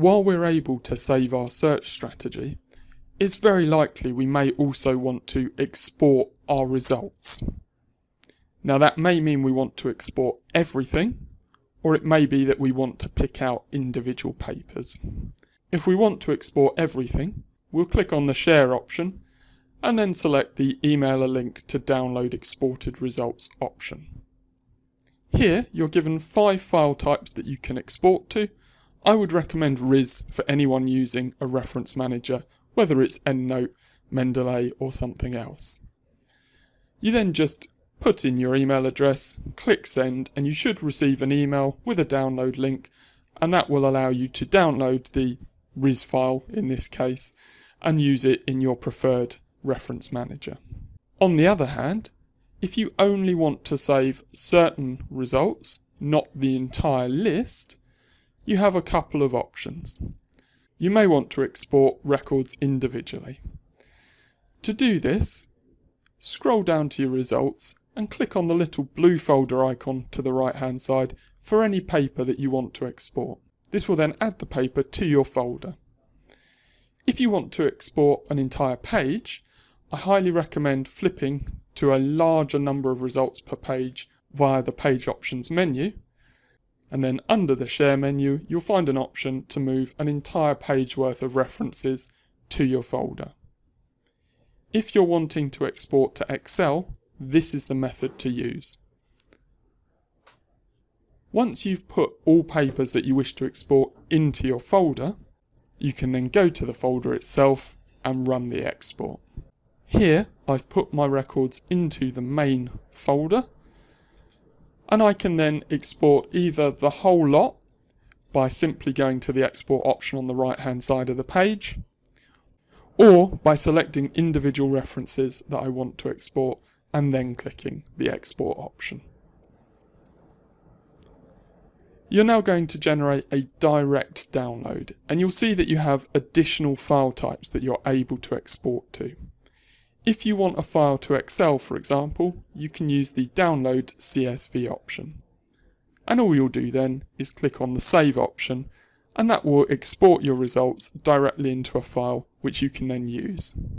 While we're able to save our search strategy, it's very likely we may also want to export our results. Now that may mean we want to export everything, or it may be that we want to pick out individual papers. If we want to export everything, we'll click on the share option and then select the email a link to download exported results option. Here you're given five file types that you can export to. I would recommend RIS for anyone using a reference manager, whether it's EndNote, Mendeley or something else. You then just put in your email address, click send and you should receive an email with a download link and that will allow you to download the RIS file in this case and use it in your preferred reference manager. On the other hand, if you only want to save certain results, not the entire list, you have a couple of options. You may want to export records individually. To do this, scroll down to your results and click on the little blue folder icon to the right hand side for any paper that you want to export. This will then add the paper to your folder. If you want to export an entire page, I highly recommend flipping to a larger number of results per page via the page options menu. And then under the share menu, you'll find an option to move an entire page worth of references to your folder. If you're wanting to export to Excel, this is the method to use. Once you've put all papers that you wish to export into your folder, you can then go to the folder itself and run the export. Here I've put my records into the main folder and I can then export either the whole lot by simply going to the export option on the right hand side of the page or by selecting individual references that I want to export and then clicking the export option. You're now going to generate a direct download and you'll see that you have additional file types that you're able to export to. If you want a file to Excel for example, you can use the download CSV option. And all you'll do then is click on the save option and that will export your results directly into a file which you can then use.